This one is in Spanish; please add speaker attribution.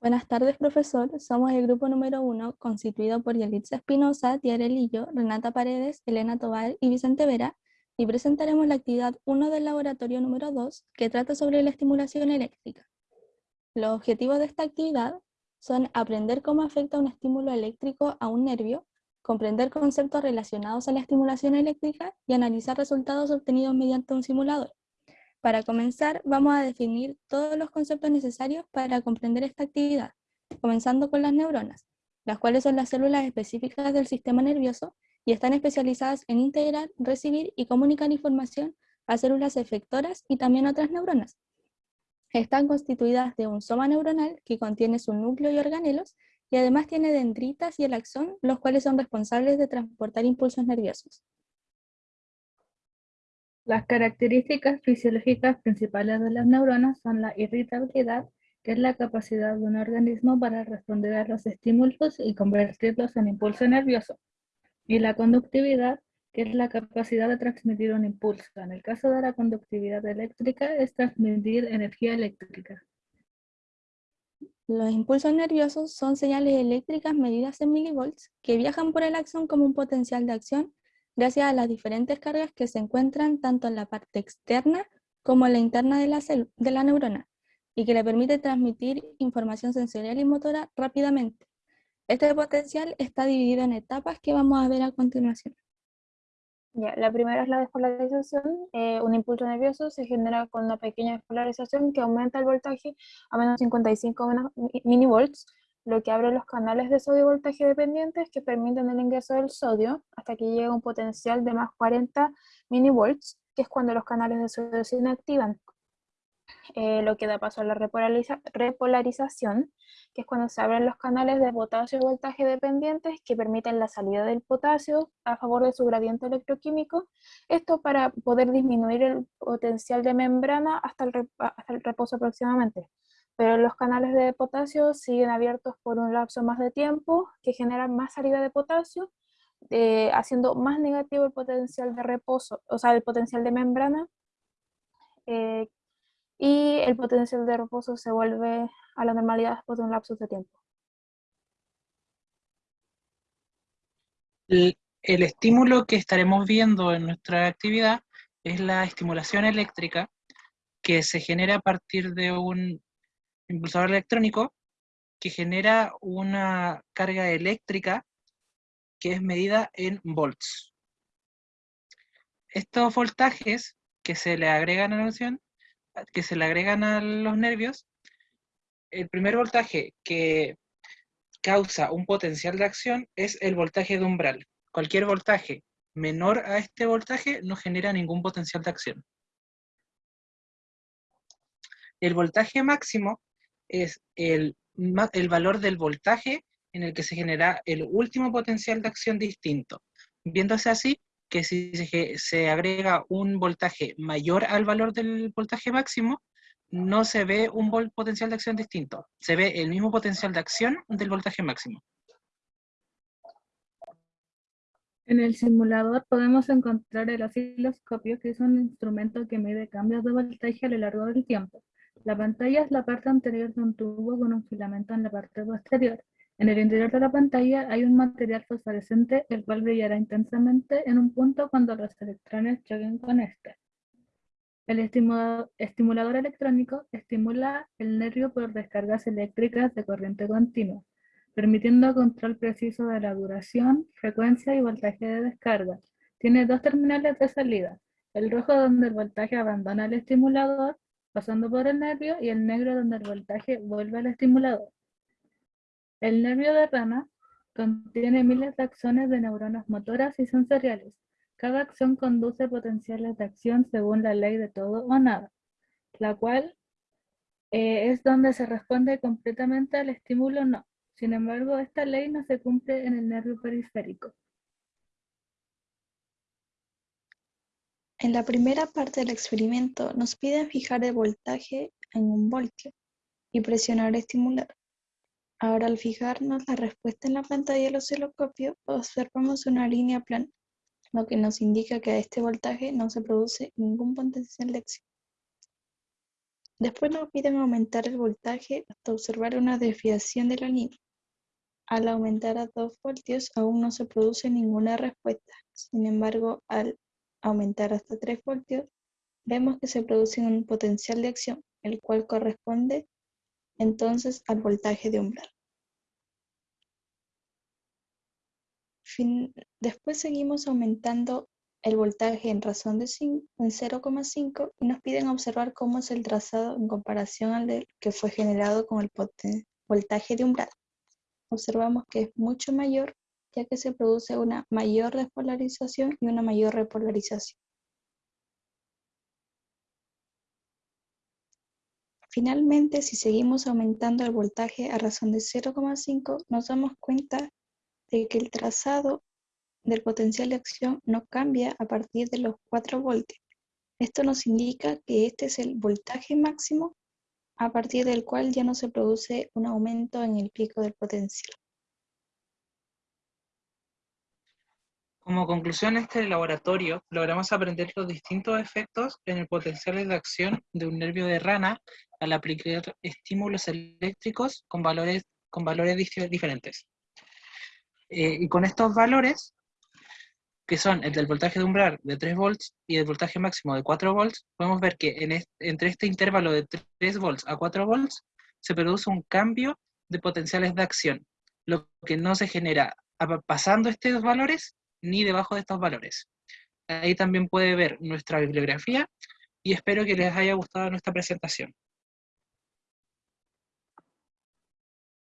Speaker 1: Buenas tardes, profesor. Somos el grupo número uno, constituido por Yelitza Espinosa, Tiara Lillo, Renata Paredes, Elena Tobal y Vicente Vera, y presentaremos la actividad 1 del laboratorio número 2, que trata sobre la estimulación eléctrica. Los objetivos de esta actividad son aprender cómo afecta un estímulo eléctrico a un nervio, comprender conceptos relacionados a la estimulación eléctrica y analizar resultados obtenidos mediante un simulador. Para comenzar, vamos a definir todos los conceptos necesarios para comprender esta actividad, comenzando con las neuronas, las cuales son las células específicas del sistema nervioso y están especializadas en integrar, recibir y comunicar información a células efectoras y también otras neuronas. Están constituidas de un soma neuronal que contiene su núcleo y organelos y además tiene dendritas y el axón, los cuales son responsables de transportar impulsos nerviosos.
Speaker 2: Las características fisiológicas principales de las neuronas son la irritabilidad, que es la capacidad de un organismo para responder a los estímulos y convertirlos en impulso nervioso, y la conductividad, que es la capacidad de transmitir un impulso. En el caso de la conductividad eléctrica, es transmitir energía eléctrica.
Speaker 1: Los impulsos nerviosos son señales eléctricas medidas en milivolts que viajan por el axón como un potencial de acción gracias a las diferentes cargas que se encuentran tanto en la parte externa como en la interna de la, neurona, y que le permite transmitir información sensorial y motora rápidamente. Este potencial está dividido en etapas que vamos a ver a continuación.
Speaker 3: La primera es la despolarización. Eh, un impulso nervioso se genera con una pequeña despolarización que aumenta el voltaje a menos 55 minivolts, lo que abre los canales de sodio voltaje dependientes que permiten el ingreso del sodio hasta que llegue un potencial de más 40 millivolts, que es cuando los canales de sodio se inactivan. Eh, lo que da paso a la repolarización, que es cuando se abren los canales de potasio voltaje dependientes que permiten la salida del potasio a favor de su gradiente electroquímico, esto para poder disminuir el potencial de membrana hasta el reposo aproximadamente pero los canales de potasio siguen abiertos por un lapso más de tiempo que generan más salida de potasio, eh, haciendo más negativo el potencial de reposo, o sea, el potencial de membrana, eh, y el potencial de reposo se vuelve a la normalidad después de un lapso de tiempo.
Speaker 4: el estímulo que estaremos viendo en nuestra actividad es la estimulación eléctrica que se genera a partir de un impulsador electrónico que genera una carga eléctrica que es medida en volts. Estos voltajes que se le agregan a la noción, que se le agregan a los nervios, el primer voltaje que causa un potencial de acción es el voltaje de umbral. Cualquier voltaje menor a este voltaje no genera ningún potencial de acción. El voltaje máximo es el, el valor del voltaje en el que se genera el último potencial de acción distinto. Viéndose así, que si se, agrega un voltaje mayor al valor del voltaje máximo, no se ve un potencial de acción distinto, se ve el mismo potencial de acción del voltaje máximo.
Speaker 2: En el simulador podemos encontrar el osciloscopio, que es un instrumento que mide cambios de voltaje a lo largo del tiempo. La pantalla es la parte anterior de un tubo con un filamento en la parte posterior. En el interior de la pantalla hay un material fosforescente el cual brillará intensamente en un punto cuando los electrones choquen con este. El estimulador electrónico estimula el nervio por descargas eléctricas de corriente continua, permitiendo control preciso de la duración, frecuencia y voltaje de descarga. Tiene dos terminales de salida, el rojo donde el voltaje abandona el estimulador pasando por el nervio y el negro donde el voltaje vuelve al estimulador. El nervio de rana contiene miles de axones de neuronas motoras y sensoriales. Cada acción conduce potenciales de acción según la ley de todo o nada, la cual eh, es donde se responde completamente al estímulo no. Sin embargo, esta ley no se cumple en el nervio periférico.
Speaker 5: En la primera parte del experimento nos piden fijar el voltaje en un voltio y presionar estimular. Ahora al fijarnos la respuesta en la pantalla del osciloscopio observamos una línea plana, lo que nos indica que a este voltaje no se produce ningún potencial de acción. Después nos piden aumentar el voltaje hasta observar una desviación de la línea. Al aumentar a 2 voltios aún no se produce ninguna respuesta. Sin embargo, al aumentar hasta 3 voltios, vemos que se produce un potencial de acción, el cual corresponde entonces al voltaje de umbral. Fin- Después seguimos aumentando el voltaje en razón de cin- en 0,5 y nos piden observar cómo es el trazado en comparación al que fue generado con el voltaje de umbral. Observamos que es mucho mayor ya que se produce una mayor despolarización y una mayor repolarización. Finalmente, si seguimos aumentando el voltaje a razón de 0,5, nos damos cuenta de que el trazado del potencial de acción no cambia a partir de los 4 voltios. Esto nos indica que este es el voltaje máximo a partir del cual ya no se produce un aumento en el pico del potencial.
Speaker 4: Como conclusión este laboratorio, logramos aprender los distintos efectos en el potencial de acción de un nervio de rana al aplicar estímulos eléctricos con valores, con valores dif- diferentes. Eh, y con estos valores, que son el del voltaje de umbral de 3 volts y el voltaje máximo de 4 volts, podemos ver que en est- entre este intervalo de 3 volts a 4 volts se produce un cambio de potenciales de acción, lo que no se genera pasando estos valores ni debajo de estos valores. Ahí también puede ver nuestra bibliografía y espero que les haya gustado nuestra presentación.